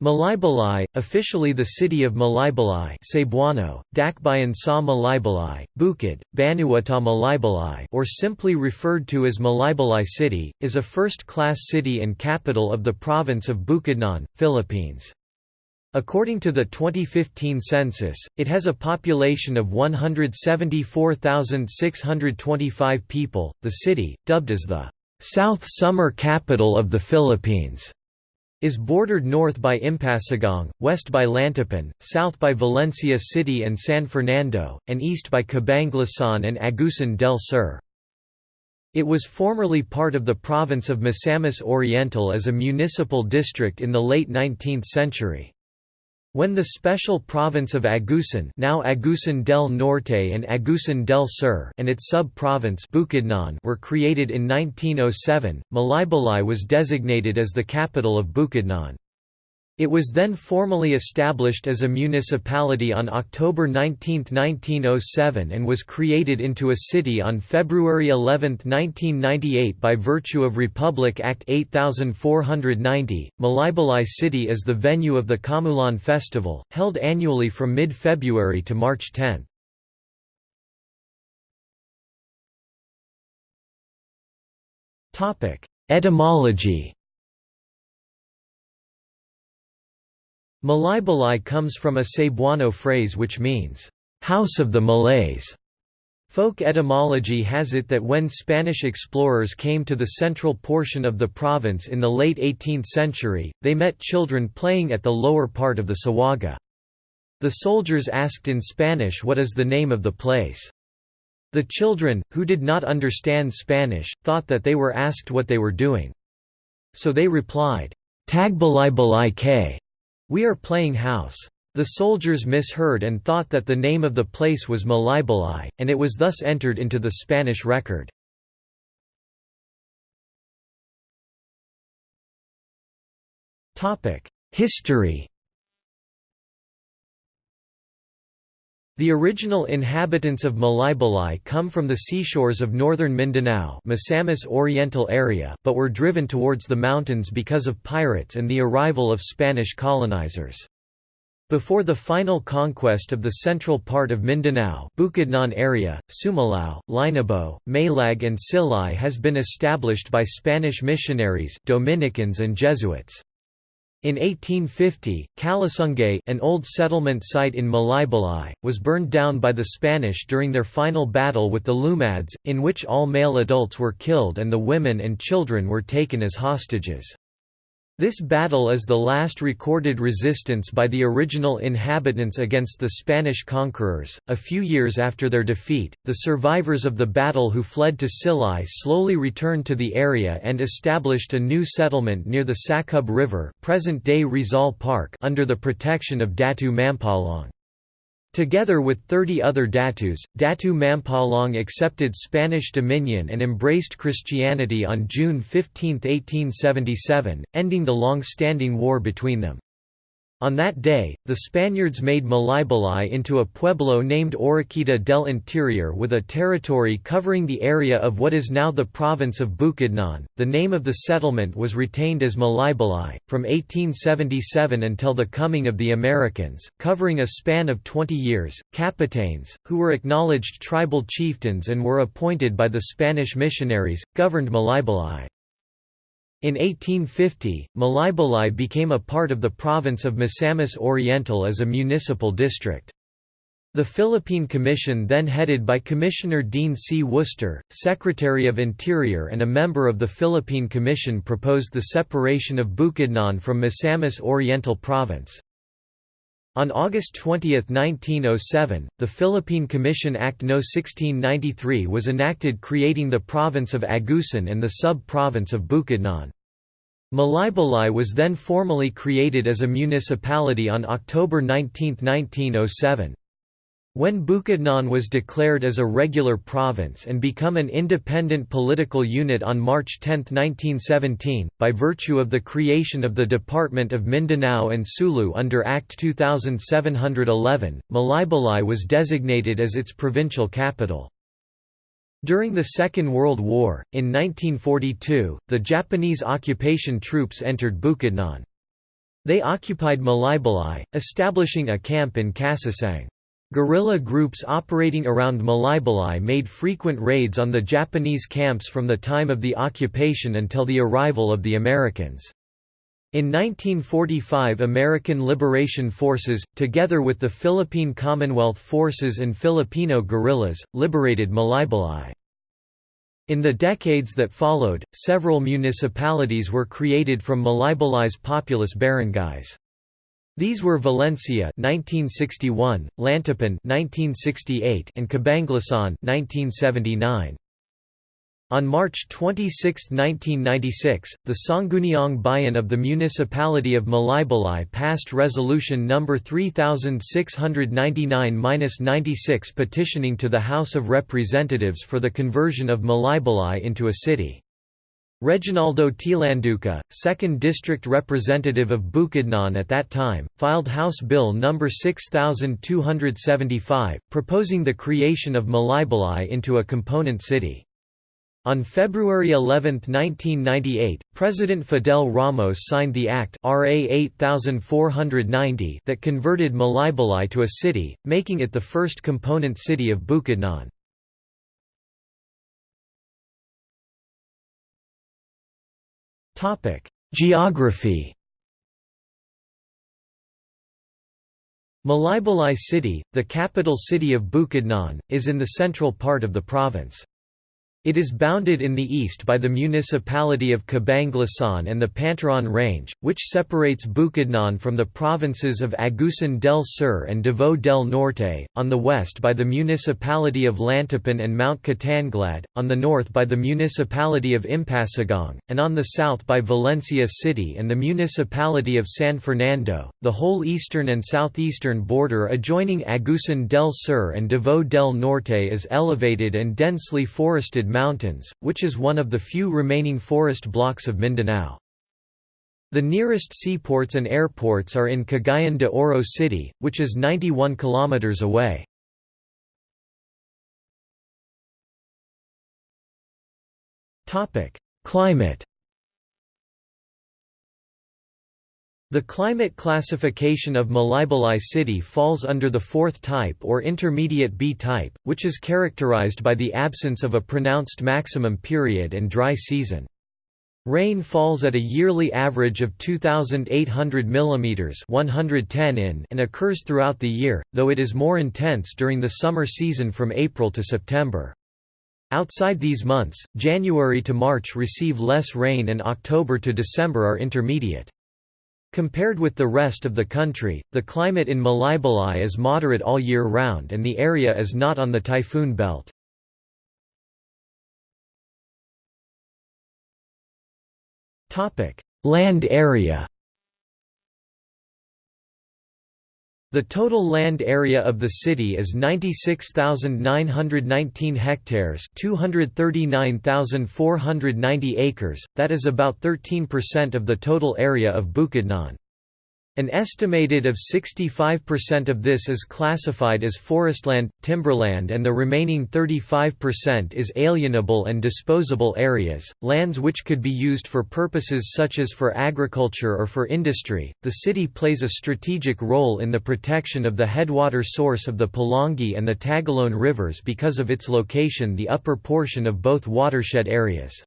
Malaybalay, officially the city of Malaybalay Cebuano, Dakbayan sa Malaybalay, Bukid, Banuata Malaybalay or simply referred to as Malaybalay City, is a first-class city and capital of the province of Bukidnon, Philippines. According to the 2015 census, it has a population of 174,625 people. The city, dubbed as the South Summer Capital of the Philippines, is bordered north by Impasugong, west by Lantapan, south by Valencia City and San Fernando, and east by Cabanglasan and Agusan del Sur. It was formerly part of the province of Misamis Oriental as a municipal district in the late 19th century. When the special province of Agusan now Agusan del Norte and Agusan del Sur and its sub-province were created in 1907, Malaybalay was designated as the capital of Bukidnon. It was then formally established as a municipality on October 19, 1907 and was created into a city on February 11, 1998 by virtue of Republic Act 8490. Malaybalay City is the venue of the Kamulan Festival, held annually from mid-February to March 10. Etymology Malaybalay comes from a Cebuano phrase which means, "...house of the Malays". Folk etymology has it that when Spanish explorers came to the central portion of the province in the late 18th century, they met children playing at the lower part of the Sawaga. The soldiers asked in Spanish what is the name of the place. The children, who did not understand Spanish, thought that they were asked what they were doing. So they replied, Tagbalay balay kay, we are playing house. The soldiers misheard and thought that the name of the place was Malaybalay, and it was thus entered into the Spanish record. History The original inhabitants of Malaybalay come from the seashores of northern Mindanao Misamis Oriental area but were driven towards the mountains because of pirates and the arrival of Spanish colonizers. Before the final conquest of the central part of Mindanao Bukidnon area, Sumilao, Linabo, Malag and Silay has been established by Spanish missionaries Dominicans and Jesuits. In 1850, Kalasungay an old settlement site in Malaybalay, was burned down by the Spanish during their final battle with the Lumads, in which all male adults were killed and the women and children were taken as hostages. This battle is the last recorded resistance by the original inhabitants against the Spanish conquerors. A few years after their defeat, the survivors of the battle who fled to Silay slowly returned to the area and established a new settlement near the Sakub River, present-day Rizal Park, under the protection of Datu Mampalong. Together with 30 other Datus, Datu Mampalong accepted Spanish dominion and embraced Christianity on June 15, 1877, ending the long-standing war between them. On that day, the Spaniards made Malaybalay into a pueblo named Oroquita del Interior with a territory covering the area of what is now the province of Bukidnon. The name of the settlement was retained as Malaybalay, from 1877 until the coming of the Americans, covering a span of 20 years. Capitanes, who were acknowledged tribal chieftains and were appointed by the Spanish missionaries, governed Malaybalay. In 1850, Malaybalay became a part of the province of Misamis Oriental as a municipal district. The Philippine Commission then headed by Commissioner Dean C. Worcester, Secretary of Interior and a member of the Philippine Commission proposed the separation of Bukidnon from Misamis Oriental Province. On August 20, 1907, the Philippine Commission Act No. 1693 was enacted creating the province of Agusan and the sub-province of Bukidnon. Malaybalay was then formally created as a municipality on October 19, 1907. When Bukidnon was declared as a regular province and become an independent political unit on March 10, 1917, by virtue of the creation of the Department of Mindanao and Sulu under Act 2711, Malaybalay was designated as its provincial capital. During the Second World War, in 1942, the Japanese occupation troops entered Bukidnon. They occupied Malaybalay, establishing a camp in Kasasang. Guerrilla groups operating around Malaybalay made frequent raids on the Japanese camps from the time of the occupation until the arrival of the Americans. In 1945 American Liberation Forces, together with the Philippine Commonwealth Forces and Filipino guerrillas, liberated Malaybalay. In the decades that followed, several municipalities were created from Malaybalay's populous barangays. These were Valencia 1961, Lantapan 1968, and Cabanglasan 1979. On March 26, 1996, the Sangguniang Bayan of the Municipality of Malaybalay passed Resolution No. 3699-96 petitioning to the House of Representatives for the conversion of Malaybalay into a city. Reginaldo Tilanduca, 2nd District Representative of Bukidnon at that time, filed House Bill No. 6275, proposing the creation of Malaybalay into a component city. On February 11, 1998, President Fidel Ramos signed the Act RA 8490 that converted Malaybalay to a city, making it the first component city of Bukidnon. Geography Malaybalay City, the capital city of Bukidnon, is in the central part of the province. It is bounded in the east by the municipality of Cabanglasan and the Pantaran Range, which separates Bukidnon from the provinces of Agusan del Sur and Davao del Norte, on the west by the municipality of Lantapan and Mount Kitanglad, on the north by the municipality of Impasugong, and on the south by Valencia City and the municipality of San Fernando. The whole eastern and southeastern border adjoining Agusan del Sur and Davao del Norte is elevated and densely forested Mountains, which is one of the few remaining forest blocks of Mindanao. The nearest seaports and airports are in Cagayan de Oro City, which is 91 kilometers away. Climate. The climate classification of Malaybalay city falls under the fourth type or intermediate B type, which is characterized by the absence of a pronounced maximum period and dry season. Rain falls at a yearly average of 2,800 mm 110 in and occurs throughout the year, though it is more intense during the summer season from April to September. Outside these months, January to March receive less rain and October to December are intermediate. Compared with the rest of the country, the climate in Malaybalay is moderate all year round and the area is not on the typhoon belt. Land area The total land area of the city is 96,919 hectares 239,490 acres, that is about 13% of the total area of Bukidnon. An estimated of 65% of this is classified as forestland, timberland and the remaining 35% is alienable and disposable areas, lands which could be used for purposes such as for agriculture or for industry. The city plays a strategic role in the protection of the headwater source of the Pulangi and the Tagoloan rivers because of its location the upper portion of both watershed areas.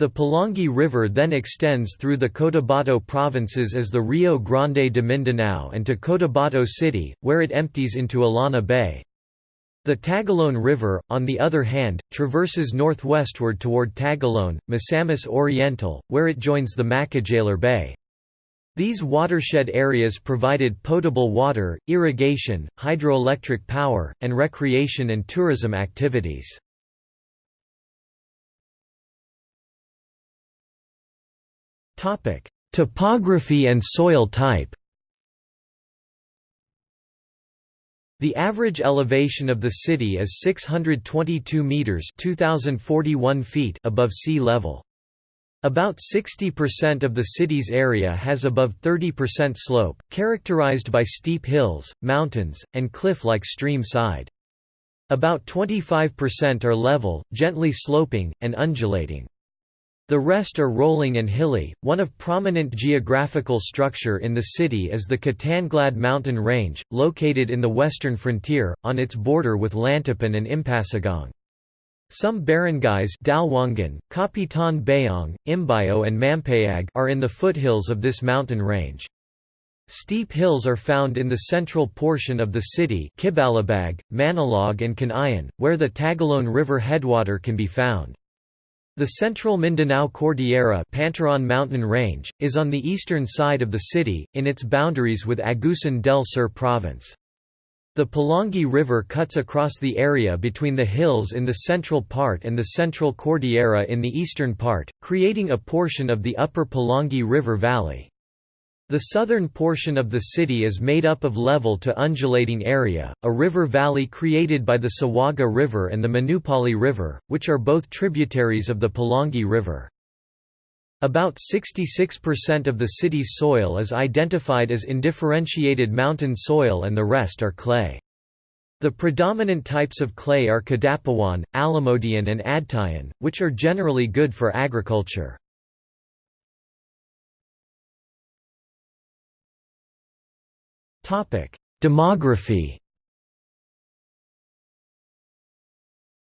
The Pulangi River then extends through the Cotabato provinces as the Rio Grande de Mindanao and to Cotabato City, where it empties into Illana Bay. The Tagoloan River, on the other hand, traverses northwestward toward Tagoloan, Misamis Oriental, where it joins the Macajalar Bay. These watershed areas provided potable water, irrigation, hydroelectric power, and recreation and tourism activities. Topography and soil type The average elevation of the city is 622 meters (2041 feet) above sea level. About 60% of the city's area has above 30% slope, characterized by steep hills, mountains, and cliff-like stream side. About 25% are level, gently sloping, and undulating. The rest are rolling and hilly. One of prominent geographical structure in the city is the Kitanglad mountain range, located in the western frontier, on its border with Lantapan and Impasugong. Some barangays Dalwangan, Kapitan Bayong, Imbayo and Mampayag are in the foothills of this mountain range. Steep hills are found in the central portion of the city Kibalabag, Manalog and Canayan, where the Tagoloan River headwater can be found. The central Mindanao Cordillera Pantaran mountain range, is on the eastern side of the city, in its boundaries with Agusan del Sur province. The Pulangi River cuts across the area between the hills in the central part and the central Cordillera in the eastern part, creating a portion of the upper Pulangi River Valley. The southern portion of the city is made up of level to undulating area, a river valley created by the Sawaga River and the Manupali River, which are both tributaries of the Pulangi River. About 66% of the city's soil is identified as indifferentiated mountain soil and the rest are clay. The predominant types of clay are Kadapawan, Alamodian and Adtayan, which are generally good for agriculture. Demography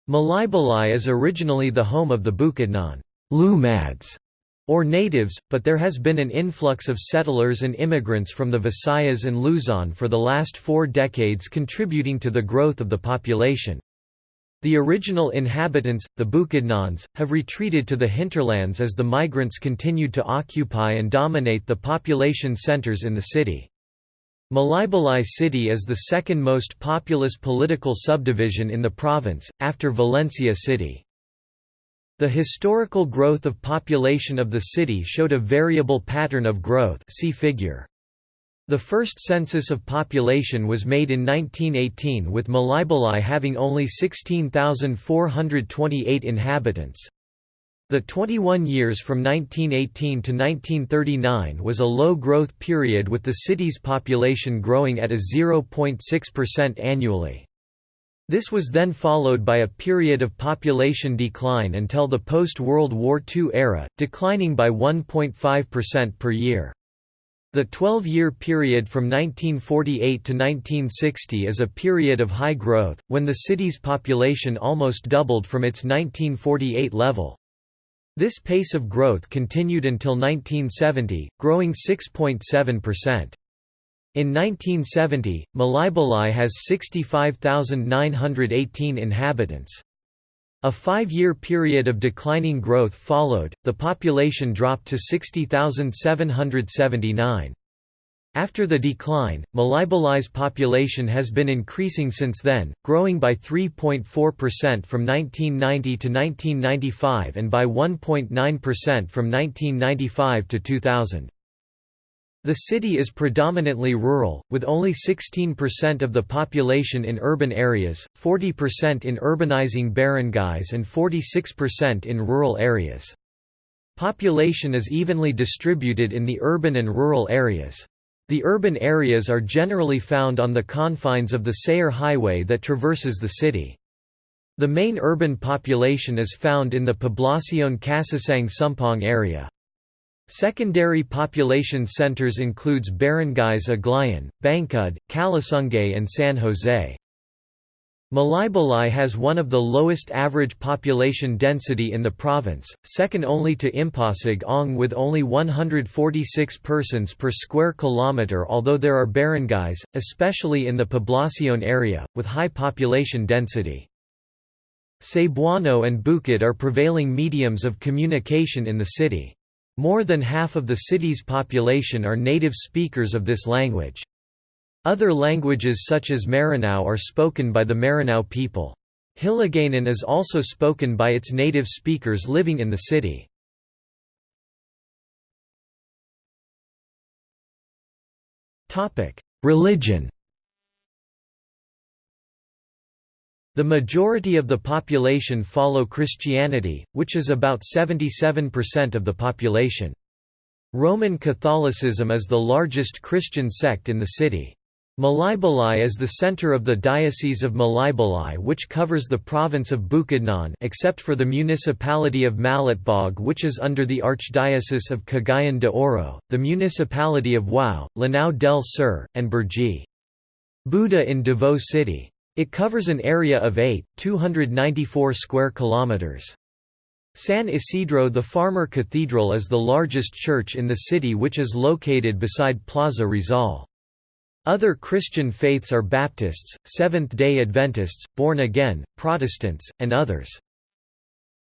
Malaybalay is originally the home of the Bukidnon Lumads, or natives, but there has been an influx of settlers and immigrants from the Visayas and Luzon for the last four decades contributing to the growth of the population. The original inhabitants, the Bukidnons, have retreated to the hinterlands as the migrants continued to occupy and dominate the population centers in the city. Malaybalay City is the second most populous political subdivision in the province, after Valencia City. The historical growth of population of the city showed a variable pattern of growth see figure. The first census of population was made in 1918 with Malaybalay having only 16,428 inhabitants. The 21 years from 1918 to 1939 was a low-growth period with the city's population growing at a 0.6% annually. This was then followed by a period of population decline until the post-World War II era, declining by 1.5% per year. The 12-year period from 1948 to 1960 is a period of high growth, when the city's population almost doubled from its 1948 level. This pace of growth continued until 1970, growing 6.7%. In 1970, Malaybalay has 65,918 inhabitants. A five-year period of declining growth followed, the population dropped to 60,779. After the decline, Malaybalay's population has been increasing since then, growing by 3.4% from 1990 to 1995 and by 1.9% from 1995 to 2000. The city is predominantly rural, with only 16% of the population in urban areas, 40% in urbanizing barangays and 46% in rural areas. Population is evenly distributed in the urban and rural areas. The urban areas are generally found on the confines of the Sayre Highway that traverses the city. The main urban population is found in the Poblacion Casasang Sumpong area. Secondary population centers includes barangays Aglayan, Bangkud, Kalasungay and San Jose. Malaybalay has one of the lowest average population density in the province, second only to Impasugong with only 146 persons per square kilometre although there are barangays, especially in the Poblacion area, with high population density. Cebuano and Bukid are prevailing mediums of communication in the city. More than half of the city's population are native speakers of this language. Other languages such as Maranao are spoken by the Maranao people. Hiligaynon is also spoken by its native speakers living in the city. Religion The majority of the population follow Christianity, which is about 77% of the population. Roman Catholicism is the largest Christian sect in the city. Malaybalay is the center of the Diocese of Malaybalay which covers the province of Bukidnon except for the municipality of Malitbog which is under the Archdiocese of Cagayan de Oro, the municipality of Wau, Lanao del Sur, and Burji. Buda in Davao City. It covers an area of 8, square kilometers. San Isidro the Farmer Cathedral is the largest church in the city which is located beside Plaza Rizal. Other Christian faiths are Baptists, Seventh-day Adventists, Born-Again, Protestants, and others.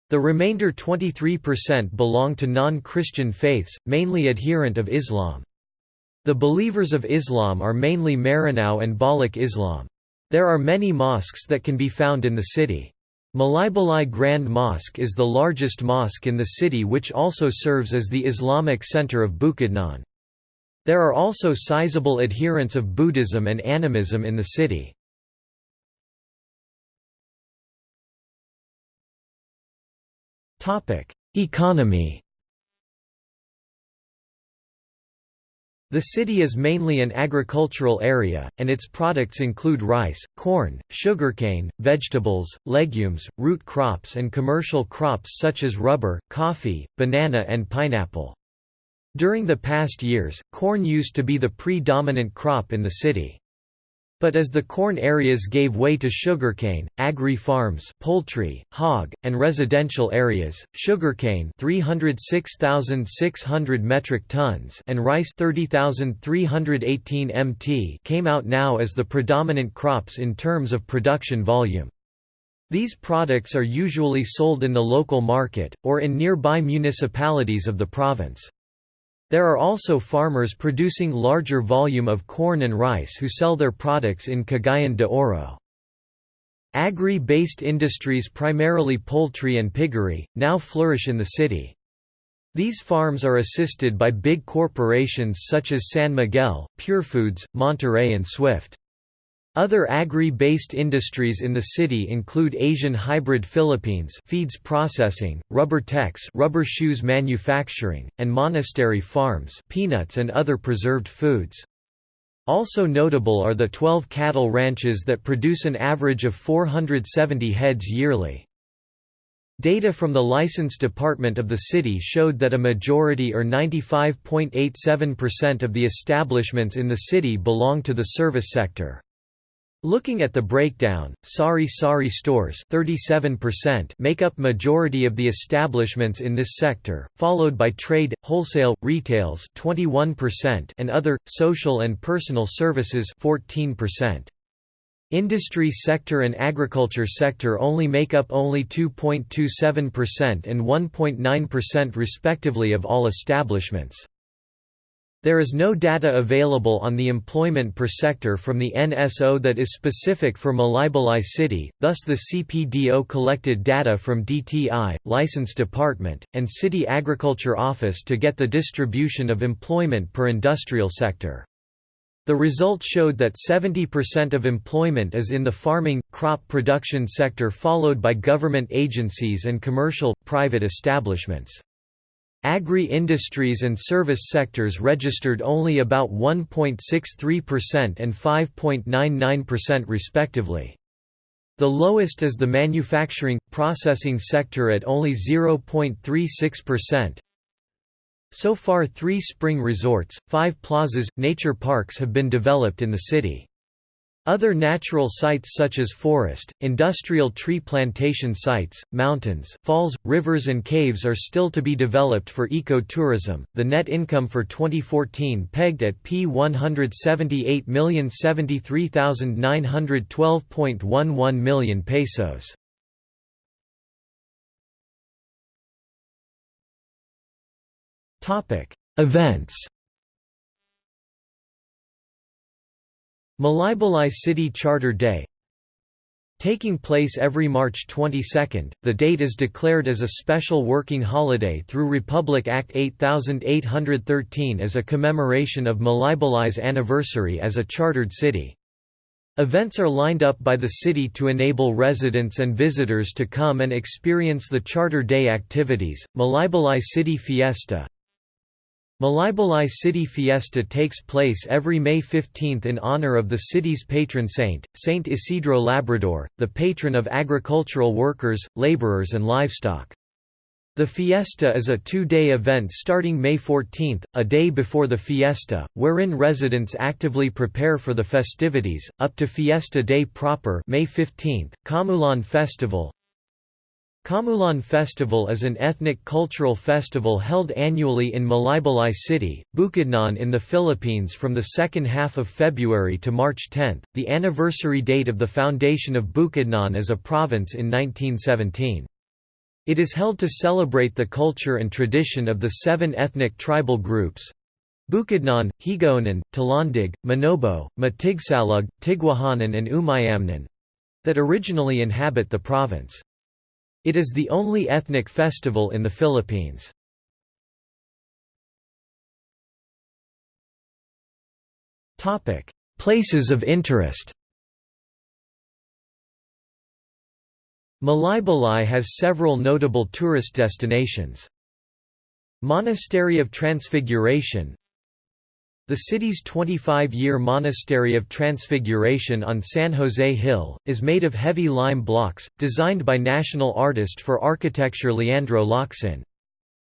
The remainder 23% belong to non-Christian faiths, mainly adherent of Islam. The believers of Islam are mainly Maranao and Balik Islam. There are many mosques that can be found in the city. Malaybalay Grand Mosque is the largest mosque in the city which also serves as the Islamic center of Bukidnon. There are also sizable adherents of Buddhism and animism in the city. Economy The city is mainly an agricultural area, and its products include rice, corn, sugarcane, vegetables, legumes, root crops and commercial crops such as rubber, coffee, banana and pineapple. During the past years, corn used to be the predominant crop in the city. But as the corn areas gave way to sugarcane, agri-farms poultry, hog, and residential areas, sugarcane 306,600 metric tons and rice 30,318 mt came out now as the predominant crops in terms of production volume. These products are usually sold in the local market, or in nearby municipalities of the province. There are also farmers producing larger volume of corn and rice who sell their products in Cagayan de Oro. Agri-based industries primarily poultry and piggery, now flourish in the city. These farms are assisted by big corporations such as San Miguel, Purefoods, Monterey and Swift. Other agri-based industries in the city include Asian Hybrid Philippines feeds processing, Rubber Tex rubber shoes manufacturing, and Monastery Farms peanuts and other preserved foods. Also notable are the 12 cattle ranches that produce an average of 470 heads yearly. Data from the license department of the city showed that a majority or 95.87% of the establishments in the city belong to the service sector. Looking at the breakdown, Sari Sari stores 37% make up majority of the establishments in this sector, followed by trade, wholesale, retails 21% and other, social and personal services 14%. Industry sector and agriculture sector only make up only 2.27% and 1.9% respectively of all establishments. There is no data available on the employment per sector from the NSO that is specific for Malaybalay City, thus the CPDO collected data from DTI, License Department, and City Agriculture Office to get the distribution of employment per industrial sector. The result showed that 70% of employment is in the farming, crop production sector followed by government agencies and commercial, private establishments. Agri-industries and service sectors registered only about 1.63% and 5.99% respectively. The lowest is the manufacturing, processing sector at only 0.36%. So far three spring resorts, five plazas, nature parks have been developed in the city. Other natural sites such as forest, industrial tree plantation sites, mountains, falls, rivers, and caves are still to be developed for eco-tourism. The net income for 2014 pegged at P178,073,912.11 million pesos. Events. Malaybalay City Charter Day Taking place every March 22, the date is declared as a special working holiday through Republic Act 8813 as a commemoration of Malaybalay's anniversary as a chartered city. Events are lined up by the city to enable residents and visitors to come and experience the Charter Day activities, Malaybalay City Fiesta, Malaybalay City Fiesta takes place every May 15 in honor of the city's patron saint, Saint Isidro Labrador, the patron of agricultural workers, laborers and livestock. The fiesta is a two-day event starting May 14, a day before the fiesta, wherein residents actively prepare for the festivities, up to fiesta day proper May 15, Kamulan Festival, Kamulan Festival is an ethnic cultural festival held annually in Malaybalay City, Bukidnon in the Philippines from the second half of February to March 10, the anniversary date of the foundation of Bukidnon as a province in 1917. It is held to celebrate the culture and tradition of the seven ethnic tribal groups Bukidnon, Higaonon, Talandig, Manobo, Matigsalug, Tigwahanan and Umayamnon that originally inhabit the province. It is the only ethnic festival in the Philippines. Places of interest Malaybalay has several notable tourist destinations. Monastery of Transfiguration the city's 25-year Monastery of Transfiguration on San Jose Hill, is made of heavy lime blocks, designed by national artist for architecture Leandro Locsin.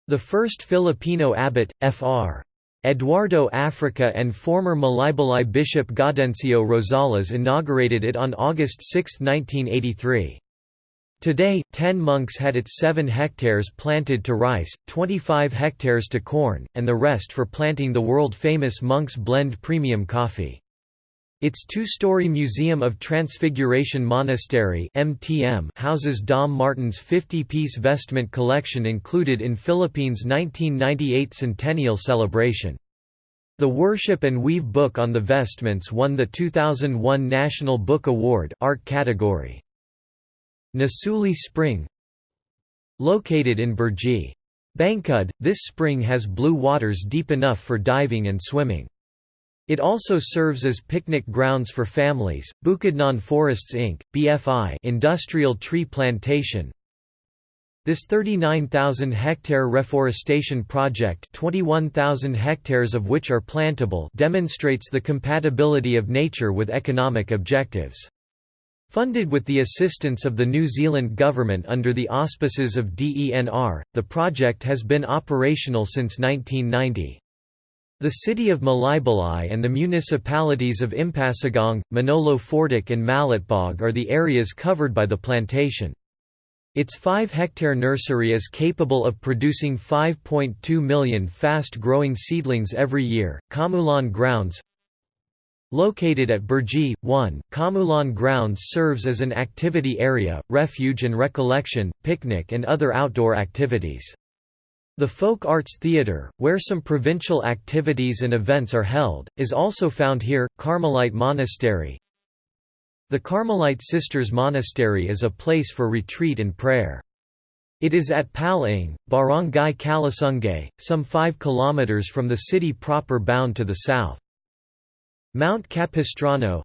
The first Filipino abbot, Fr. Eduardo Africa and former Malaybalay bishop Gaudencio Rosales inaugurated it on August 6, 1983. Today, 10 monks had its 7 hectares planted to rice, 25 hectares to corn, and the rest for planting the world-famous Monk's Blend premium coffee. Its two-story Museum of Transfiguration Monastery (MTM) houses Dom Martin's 50-piece vestment collection included in Philippines' 1998 centennial celebration. The Worship and Weave book on the vestments won the 2001 National Book Award art category. Nasuli Spring Located in Burji. Bangkud, this spring has blue waters deep enough for diving and swimming. It also serves as picnic grounds for families. Bukidnon Forests Inc. (BFI) industrial tree plantation. This 39,000-hectare reforestation project 21,000 hectares of which are plantable demonstrates the compatibility of nature with economic objectives. Funded with the assistance of the New Zealand government under the auspices of DENR, the project has been operational since 1990. The city of Malaybalay and the municipalities of Impasugong, Manolo Fortich and Malitbog are the areas covered by the plantation. Its 5-hectare nursery is capable of producing 5.2 million fast-growing seedlings every year. Kamulan Grounds Located at Burji, 1, Kamulan Grounds serves as an activity area, refuge and recollection, picnic and other outdoor activities. The Folk Arts Theatre, where some provincial activities and events are held, is also found here. Carmelite Monastery The Carmelite Sisters Monastery is a place for retreat and prayer. It is at Palang, Barangay Kalasungay, some 5 km from the city proper bound to the south. Mount Capistrano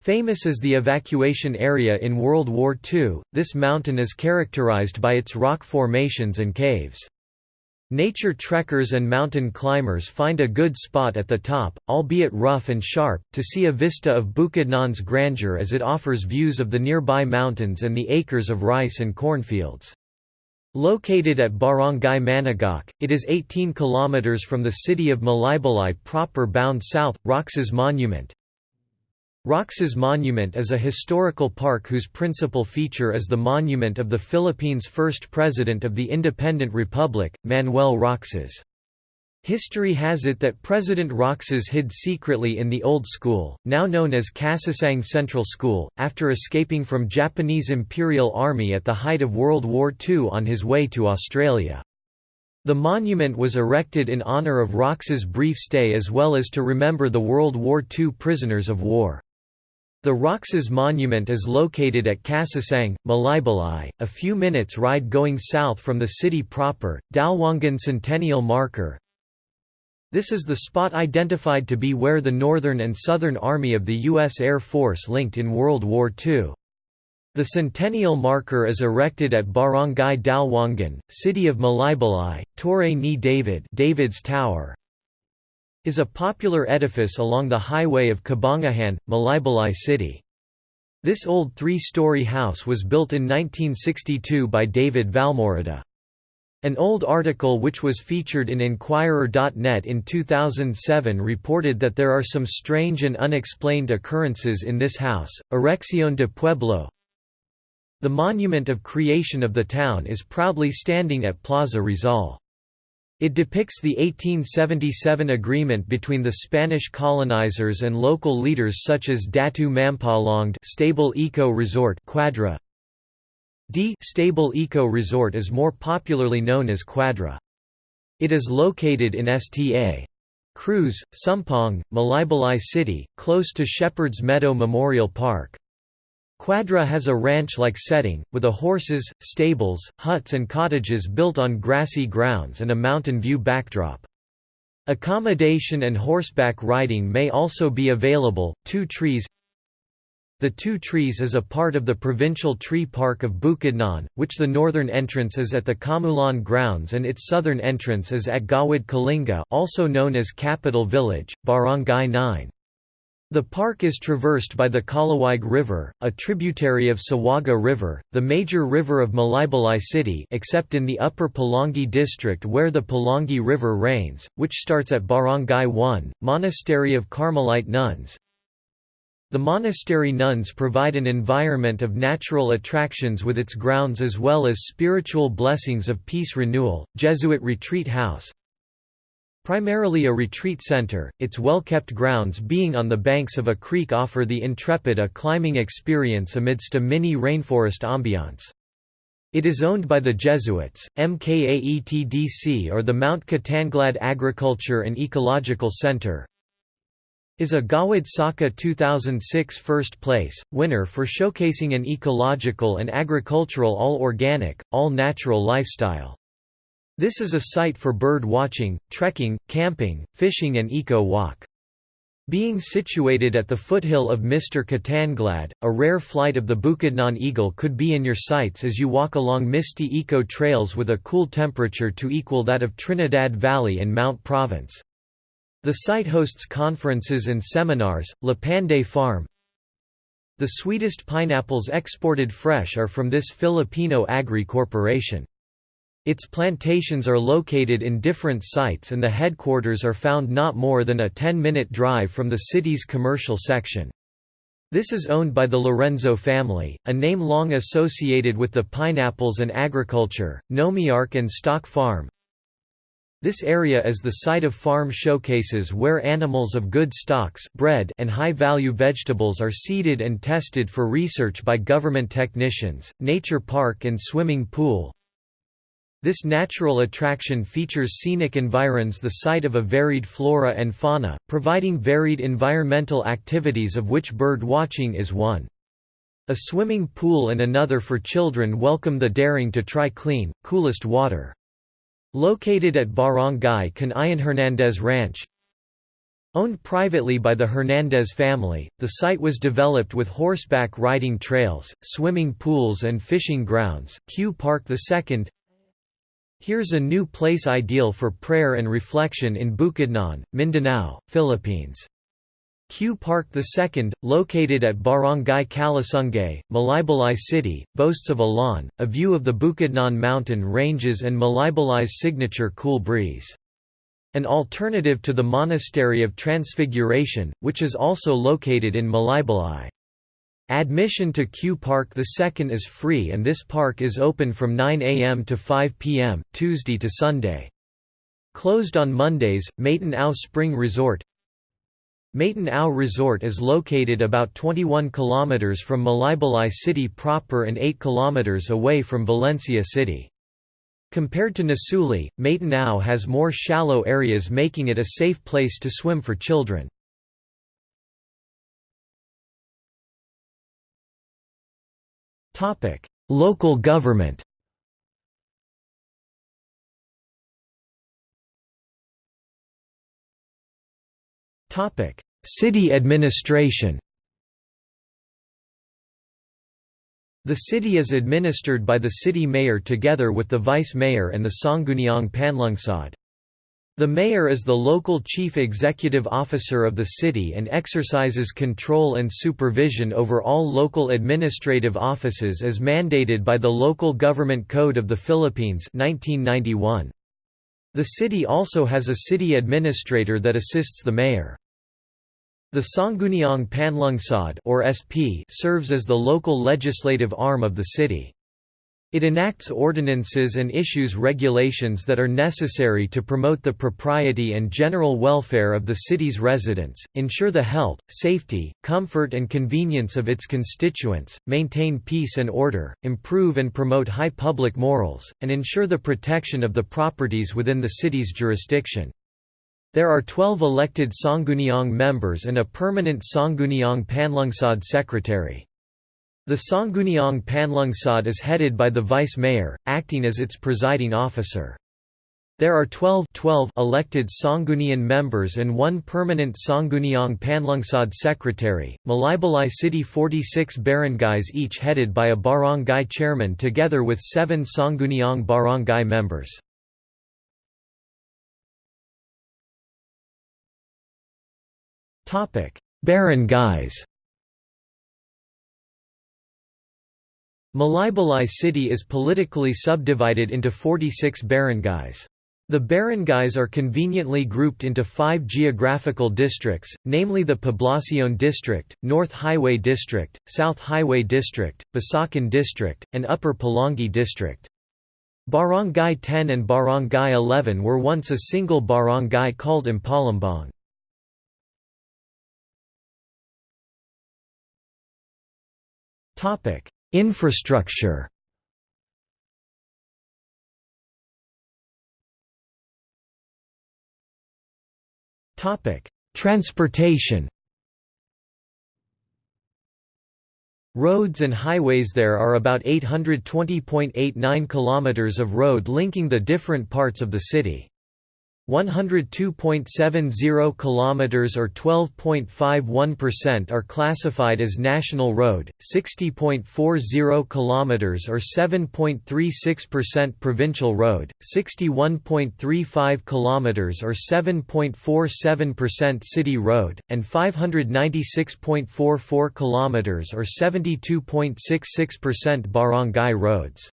Famous as the evacuation area in World War II, this mountain is characterized by its rock formations and caves. Nature trekkers and mountain climbers find a good spot at the top, albeit rough and sharp, to see a vista of Bukidnon's grandeur as it offers views of the nearby mountains and the acres of rice and cornfields. Located at Barangay Managok, it is 18 km from the city of Malaybalay proper bound south. Roxas Monument Roxas Monument is a historical park whose principal feature is the monument of the Philippines' first president of the independent republic, Manuel Roxas. History has it that President Roxas hid secretly in the old school, now known as Kasasang Central School, after escaping from Japanese Imperial Army at the height of World War II on his way to Australia. The monument was erected in honour of Roxas' brief stay as well as to remember the World War II prisoners of war. The Roxas Monument is located at Kasasang, Malaybalay, a few minutes ride going south from the city proper. Dalwangan Centennial Marker this is the spot identified to be where the Northern and Southern Army of the U.S. Air Force linked in World War II. The centennial marker is erected at Barangay Dalwangan, city of Malaybalay. Torre ni David David's Tower is a popular edifice along the highway of Cabangahan, Malaybalay city. This old three-story house was built in 1962 by David Valmorada. An old article which was featured in Inquirer.net in 2007 reported that there are some strange and unexplained occurrences in this house. Erección de Pueblo the monument of creation of the town is proudly standing at Plaza Rizal. It depicts the 1877 agreement between the Spanish colonizers and local leaders such as Datu Mampalongd stable eco resort Quadra. D stable eco resort is more popularly known as Quadra. It is located in Sta. Cruz, Sumpong, Malaybalay City, close to Shepherd's Meadow Memorial Park. Quadra has a ranch-like setting, with a horses, stables, huts and cottages built on grassy grounds and a mountain view backdrop. Accommodation and horseback riding may also be available. Two Trees The Two Trees is a part of the provincial tree park of Bukidnon, which the northern entrance is at the Kamulan grounds and its southern entrance is at Gawad Kalinga also known as Capital Village, Barangay 9. The park is traversed by the Kalawaig River, a tributary of Sawaga River, the major river of Malaybalay city except in the upper Pulangi district where the Pulangi River rains, which starts at Barangay 1, Monastery of Carmelite Nuns. The monastery nuns provide an environment of natural attractions with its grounds as well as spiritual blessings of peace renewal, Jesuit retreat house, Primarily a retreat center, its well-kept grounds being on the banks of a creek offer the intrepid a climbing experience amidst a mini rainforest ambiance. It is owned by the Jesuits, MKAETDC or the Mount Katanglad Agriculture and Ecological Center is a Gawad Saka 2006 first place, winner for showcasing an ecological and agricultural all-organic, all-natural lifestyle. This is a site for bird watching, trekking, camping, fishing and eco-walk. Being situated at the foothill of Mr. Katanglad, a rare flight of the Bukidnon eagle could be in your sights as you walk along misty eco trails with a cool temperature to equal that of Trinidad Valley and Mount Province. The site hosts conferences and seminars. Lapanday Farm The sweetest pineapples exported fresh are from this Filipino agri corporation. Its plantations are located in different sites and the headquarters are found not more than a 10-minute drive from the city's commercial section. This is owned by the Lorenzo family, a name long associated with the pineapples and agriculture, Nomiark and Stock Farm. This area is the site of farm showcases where animals of good stocks bred and high-value vegetables are seeded and tested for research by government technicians, nature park and swimming pool, this natural attraction features scenic environs the site of a varied flora and fauna, providing varied environmental activities of which bird watching is one. A swimming pool and another for children welcome the daring to try clean, coolest water. Located at Barangay Canayan Hernandez Ranch, Owned privately by the Hernandez family, the site was developed with horseback riding trails, swimming pools and fishing grounds. Q Park II Here's a new place ideal for prayer and reflection in Bukidnon, Mindanao, Philippines. Q Park II, located at Barangay Kalasungay, Malaybalay City, boasts of a lawn, a view of the Bukidnon mountain ranges and Malaybalay's signature cool breeze. An alternative to the Monastery of Transfiguration, which is also located in Malaybalay. Admission to Q Park II is free and this park is open from 9 a.m. to 5 p.m., Tuesday to Sunday. Closed on Mondays, Mayton Au Spring Resort Mayton Au Resort is located about 21 km from Malaybalay city proper and 8 km away from Valencia city. Compared to Nasuli, Mayton Au has more shallow areas making it a safe place to swim for children. Local government. Topic: City administration. The city is administered by the city mayor together with the vice mayor and the Sangguniang Panlungsod. The mayor is the local chief executive officer of the city and exercises control and supervision over all local administrative offices as mandated by the Local Government Code of the Philippines 1991. The city also has a city administrator that assists the mayor. The Sangguniang Panlungsod or SP serves as the local legislative arm of the city. It enacts ordinances and issues regulations that are necessary to promote the propriety and general welfare of the city's residents, ensure the health, safety, comfort and convenience of its constituents, maintain peace and order, improve and promote high public morals, and ensure the protection of the properties within the city's jurisdiction. There are 12 elected Sangguniang members and a permanent Sangguniang Panlungsod secretary. The Sangguniang Panlungsod is headed by the vice mayor, acting as its presiding officer. There are 12, 12 elected Sanggunian members and one permanent Sangguniang Panlungsod secretary. Malaybalay City 46 barangays each headed by a barangay chairman together with seven Sangguniang barangay members. Barangays Malaybalay city is politically subdivided into 46 barangays. The barangays are conveniently grouped into five geographical districts, namely the Poblacion District, North Highway District, South Highway District, Basakan District, and Upper Pulangi District. Barangay 10 and Barangay 11 were once a single barangay called Impalambong. Topic: Infrastructure. Topic: Transportation. Roads and highways There are about 820.89 kilometers of road linking the different parts of the city. 102.70 kilometers or 12.51% are classified as national road, 60.40 kilometers or 7.36% provincial road, 61.35 kilometers or 7.47% city road, and 596.44 kilometers or 72.66% barangay roads.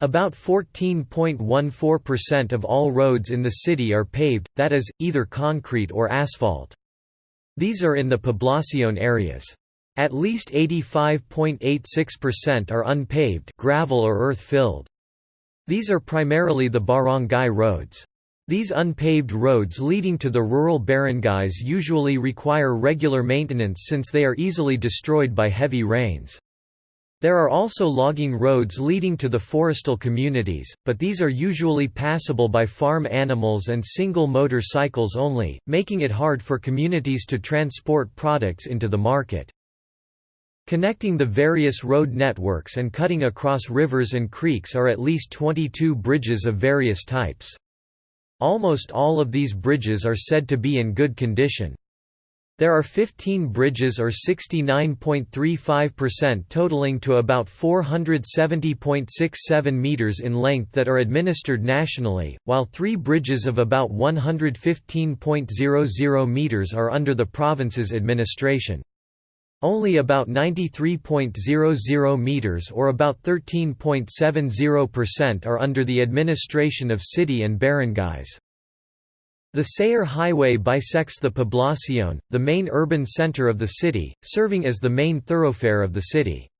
About 14.14% of all roads in the city are paved, that is, either concrete or asphalt. These are in the poblacion areas. At least 85.86% are unpaved gravel or earth-filled. These are primarily the barangay roads. These unpaved roads leading to the rural barangays usually require regular maintenance since they are easily destroyed by heavy rains. There are also logging roads leading to the forestal communities, but these are usually passable by farm animals and single motor cycles only, making it hard for communities to transport products into the market. Connecting the various road networks and cutting across rivers and creeks are at least 22 bridges of various types. Almost all of these bridges are said to be in good condition. There are 15 bridges or 69.35% totaling to about 470.67 meters in length that are administered nationally, while 3 bridges of about 115.00 meters are under the province's administration. Only about 93.00 meters or about 13.70% are under the administration of city and barangays. The Sayre Highway bisects the Poblacion, the main urban center of the city, serving as the main thoroughfare of the city.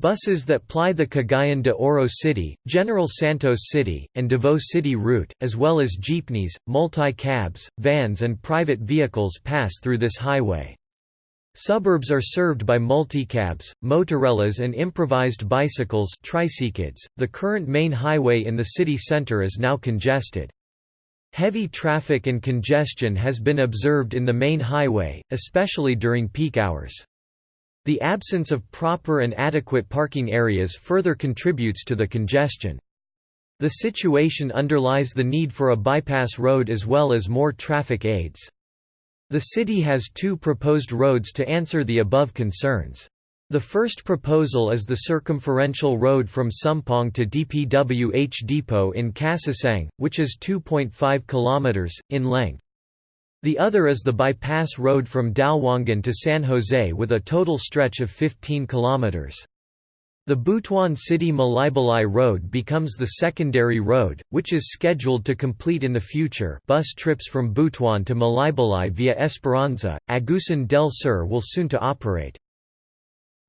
Buses that ply the Cagayan de Oro City, General Santos City, and Davao City route, as well as jeepneys, multi-cabs, vans and private vehicles pass through this highway. Suburbs are served by multicabs, motorellas and improvised bicycles .The current main highway in the city center is now congested. Heavy traffic and congestion has been observed in the main highway, especially during peak hours. The absence of proper and adequate parking areas further contributes to the congestion. The situation underlies the need for a bypass road as well as more traffic aids. The city has two proposed roads to answer the above concerns. The first proposal is the circumferential road from Sumpong to DPWH Depot in Kasasang, which is 2.5 km, in length. The other is the bypass road from Dalwangan to San Jose with a total stretch of 15 km. The Butuan City Malaybalay Road becomes the secondary road, which is scheduled to complete in the future bus trips from Butuan to Malaybalay via Esperanza, Agusan del Sur will soon to operate.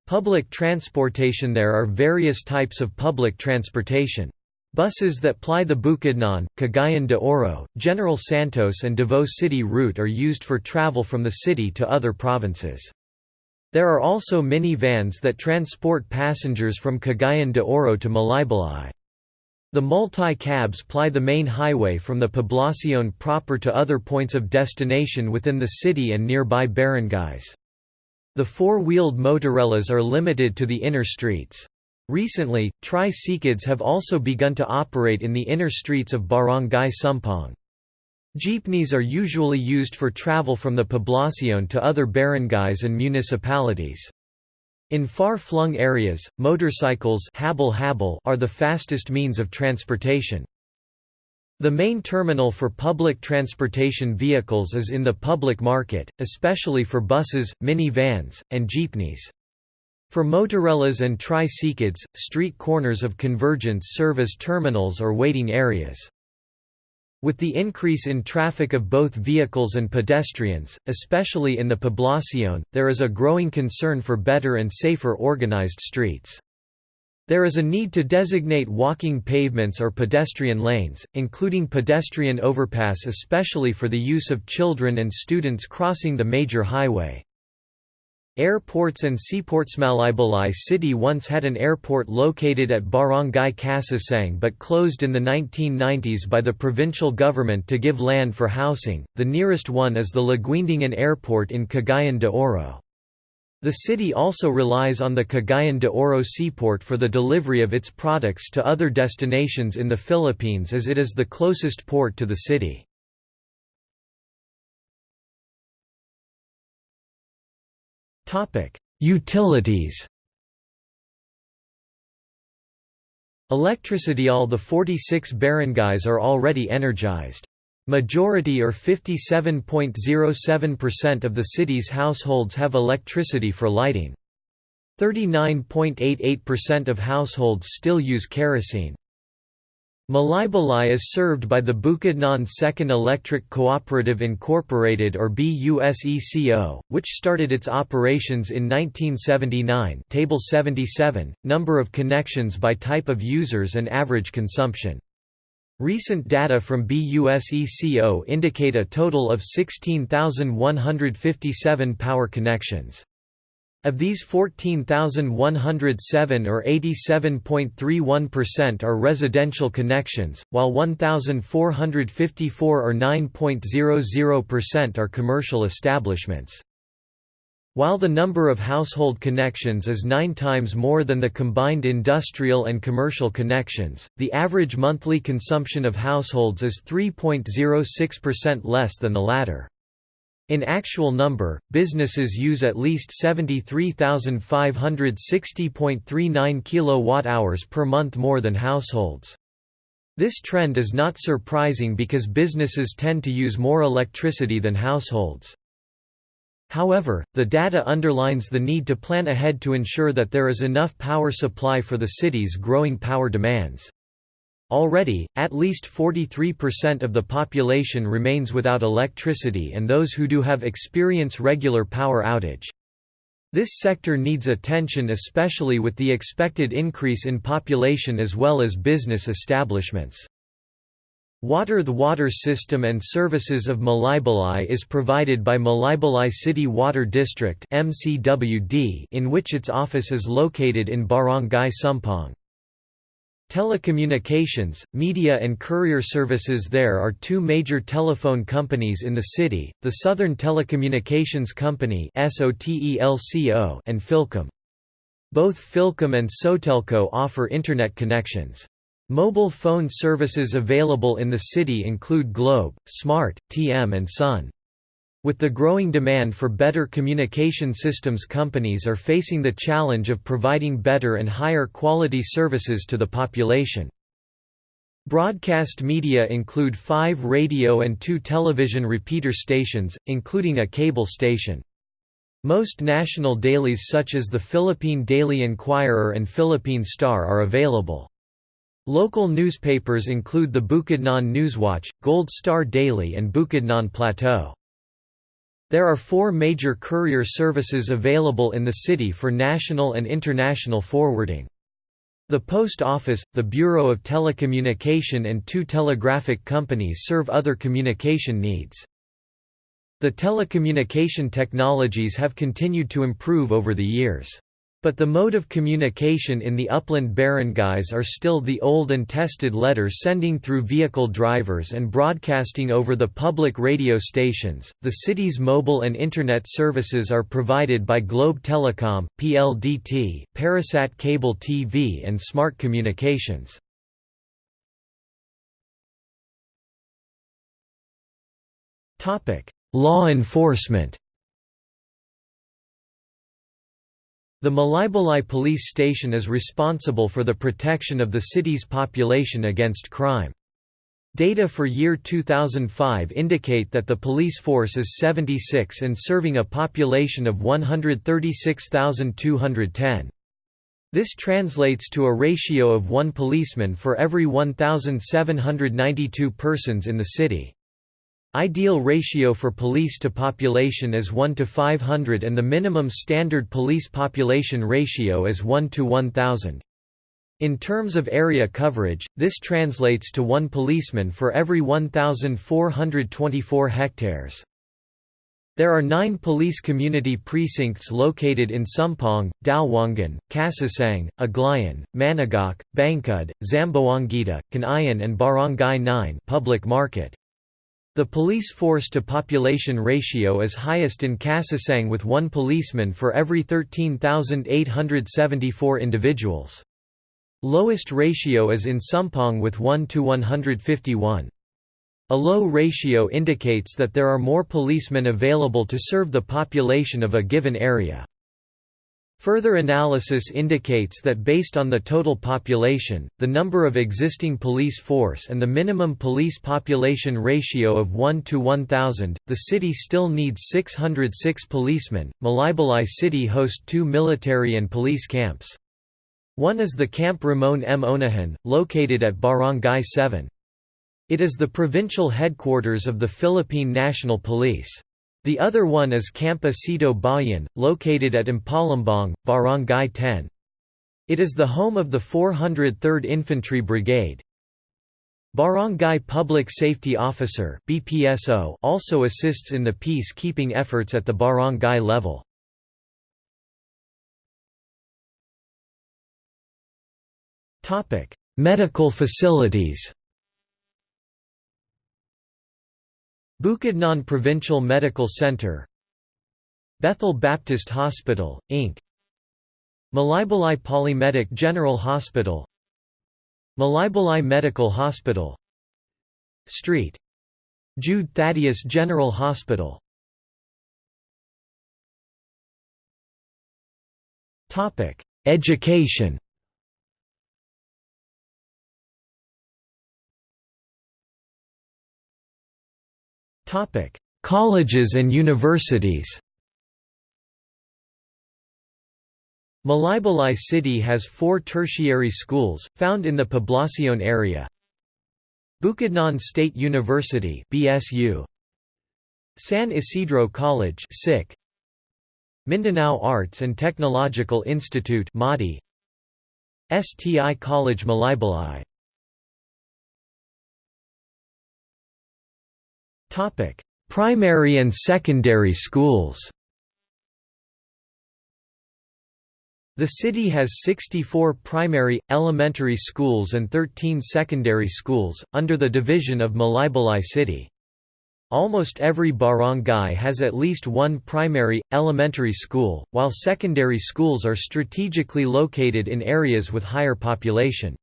Public transportation There are various types of public transportation. Buses that ply the Bukidnon, Cagayan de Oro, General Santos and Davao City route are used for travel from the city to other provinces. There are also mini-vans that transport passengers from Cagayan de Oro to Malaybalay. The multi-cabs ply the main highway from the Poblacion proper to other points of destination within the city and nearby barangays. The four-wheeled motorellas are limited to the inner streets. Recently, tri-cicads have also begun to operate in the inner streets of Barangay Sumpong. Jeepneys are usually used for travel from the Poblacion to other barangays and municipalities. In far-flung areas, motorcycles are the fastest means of transportation. The main terminal for public transportation vehicles is in the public market, especially for buses, mini-vans, and jeepneys. For motorellas and tri-cicads, street corners of convergence serve as terminals or waiting areas. With the increase in traffic of both vehicles and pedestrians, especially in the Poblacion, there is a growing concern for better and safer organized streets. There is a need to designate walking pavements or pedestrian lanes, including pedestrian overpass especially for the use of children and students crossing the major highway. Airports and seaports Malaybalay City once had an airport located at Barangay Kasasang but closed in the 1990s by the provincial government to give land for housing. The nearest one is the Laguindingan Airport in Cagayan de Oro. The city also relies on the Cagayan de Oro seaport for the delivery of its products to other destinations in the Philippines as it is the closest port to the city. Utilities Electricity All the 46 barangays are already energized. Majority or 57.07% of the city's households have electricity for lighting. 39.88% of households still use kerosene. Malaybalay is served by the Bukidnon Second Electric Cooperative Incorporated or BUSECO, which started its operations in 1979 Table 77, number of connections by type of users and average consumption. Recent data from BUSECO indicate a total of 16,157 power connections. Of these 14,107 or 87.31% are residential connections, while 1,454 or 9.00% are commercial establishments. While the number of household connections is nine times more than the combined industrial and commercial connections, the average monthly consumption of households is 3.06% less than the latter. In actual number, businesses use at least 73,560.39 kWh per month more than households. This trend is not surprising because businesses tend to use more electricity than households. However, the data underlines the need to plan ahead to ensure that there is enough power supply for the city's growing power demands. Already, at least 43% of the population remains without electricity and those who do have experience regular power outage. This sector needs attention especially with the expected increase in population as well as business establishments. Water The water system and services of Malaybalay is provided by Malaybalay City Water District in which its office is located in Barangay Sumpong. Telecommunications, media and courier services There are two major telephone companies in the city, the Southern Telecommunications Company and Philcom. Both Philcom and Sotelco offer Internet connections. Mobile phone services available in the city include Globe, Smart, TM and Sun. With the growing demand for better communication systems companies are facing the challenge of providing better and higher quality services to the population. Broadcast media include five radio and two television repeater stations, including a cable station. Most national dailies such as the Philippine Daily Inquirer and Philippine Star are available. Local newspapers include the Bukidnon Newswatch, Gold Star Daily and Bukidnon Plateau. There are four major courier services available in the city for national and international forwarding. The Post Office, the Bureau of Telecommunication and two telegraphic companies serve other communication needs. The telecommunication technologies have continued to improve over the years. But the mode of communication in the upland barangays are still the old and tested letter sending through vehicle drivers and broadcasting over the public radio stations. The city's mobile and internet services are provided by Globe Telecom, PLDT, Parasat Cable TV, and Smart Communications. Topic: Law enforcement. The Malaybalay police station is responsible for the protection of the city's population against crime. Data for year 2005 indicate that the police force is 76 and serving a population of 136,210. This translates to a ratio of one policeman for every 1,792 persons in the city. Ideal ratio for police to population is 1 to 500 and the minimum standard police population ratio is 1 to 1000. In terms of area coverage, this translates to one policeman for every 1,424 hectares. There are nine police community precincts located in Sumpong, Dalwangan, Kasasang, Aglayan, Managok, Bangkud, Zamboanguita, Canayan and Barangay 9 public market. The police force-to-population ratio is highest in Kasasang with one policeman for every 13,874 individuals. Lowest ratio is in Sumpong with 1 to 151. A low ratio indicates that there are more policemen available to serve the population of a given area. Further analysis indicates that based on the total population, the number of existing police force and the minimum police population ratio of 1 to 1000, the city still needs 606 policemen. Malaybalay city hosts two military and police camps. One is the Camp Ramon M. Onahan, located at Barangay 7. It is the provincial headquarters of the Philippine National Police. The other one is Camp Osito Bahian, located at Impalambong, Barangay 10. It is the home of the 403rd Infantry Brigade. Barangay Public Safety Officer BPSO also assists in the peace-keeping efforts at the barangay level. Medical facilities Bukidnon Provincial Medical Center Bethel Baptist Hospital, Inc. Malaybalay Polymedic General Hospital Malaybalay Medical Hospital Street. Jude Thaddeus General Hospital Education Topic: Colleges and universities. Malaybalay City has four tertiary schools, found in the Poblacion area. Bukidnon State University BSU, San Isidro College SIC, Mindanao Arts and Technological Institute MADI, STI College Malaybalay Topic: Primary and secondary schools. The city has 64 primary, elementary schools and 13 secondary schools, under the division of Malaybalay City. Almost every barangay has at least one primary, elementary school, while secondary schools are strategically located in areas with higher population.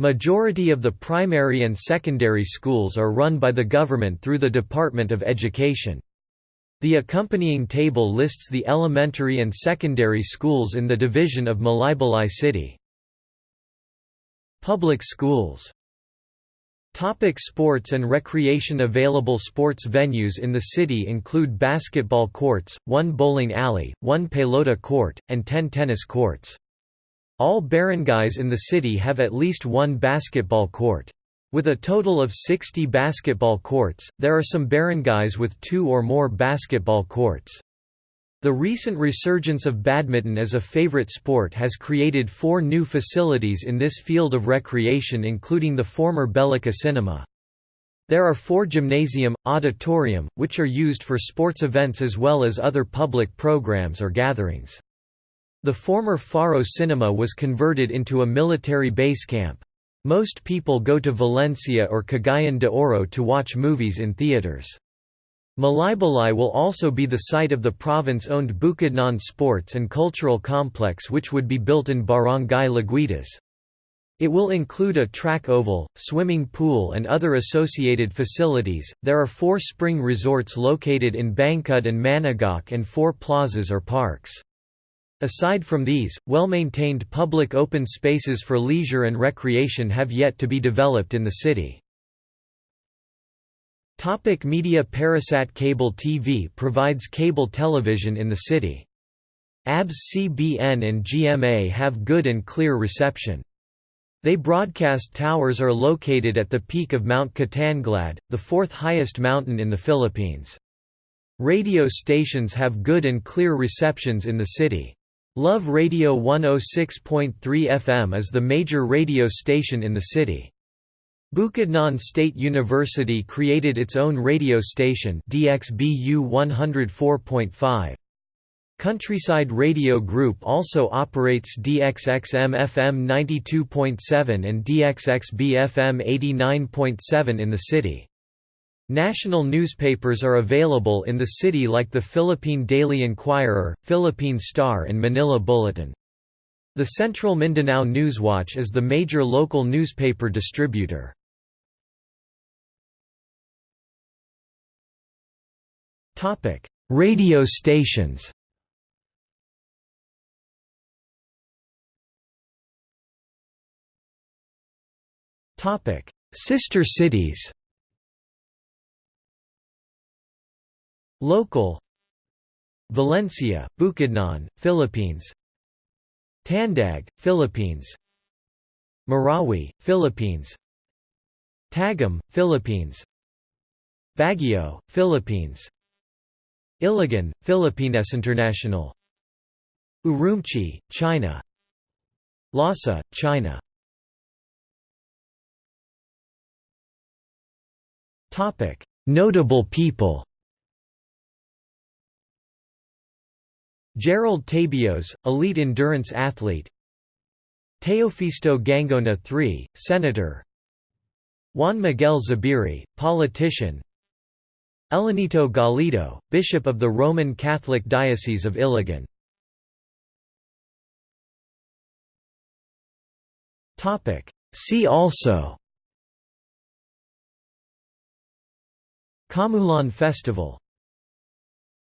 Majority of the primary and secondary schools are run by the government through the Department of Education. The accompanying table lists the elementary and secondary schools in the division of Malaybalay City. Public schools Topic sports and recreation Available sports venues in the city include basketball courts, one bowling alley, one pelota court, and ten tennis courts. All barangays in the city have at least one basketball court. With a total of 60 basketball courts, there are some barangays with two or more basketball courts. The recent resurgence of badminton as a favorite sport has created four new facilities in this field of recreation including the former Bellica Cinema. There are four gymnasium, auditorium, which are used for sports events as well as other public programs or gatherings. The former Faro Cinema was converted into a military base camp. Most people go to Valencia or Cagayan de Oro to watch movies in theaters. Malaybalay will also be the site of the province-owned Bukidnon Sports and Cultural Complex which would be built in Barangay Laguitas. It will include a track oval, swimming pool and other associated facilities. There are four spring resorts located in Bangkod and Managok and four plazas or parks. Aside from these, well-maintained public open spaces for leisure and recreation have yet to be developed in the city. Topic media Parasat Cable TV provides cable television in the city. ABS CBN and GMA have good and clear reception. They broadcast towers are located at the peak of Mount Kitanglad, the fourth highest mountain in the Philippines. Radio stations have good and clear receptions in the city. Love Radio 106.3 FM is the major radio station in the city. Bukidnon State University created its own radio station DXBU 104.5. Countryside Radio Group also operates DXXM FM 92.7 and DXXB FM 89.7 in the city. National newspapers are available in the city like the Philippine Daily Inquirer, Philippine Star and Manila Bulletin. The Central Mindanao Newswatch is the major local newspaper distributor. Radio stations. Topic: Sister cities. Local. Valencia, Bukidnon, Philippines. Tandag, Philippines. Marawi, Philippines. Tagum, Philippines. Baguio, Philippines. Iligan, Philippines International. Urumqi, China. Lhasa, China. Notable people Gerald Tabios, elite endurance athlete. Teofisto Guingona III, senator. Juan Miguel Zubiri, politician. Elenito Galido, Bishop of the Roman Catholic Diocese of Iligan. See also. Kamulan Festival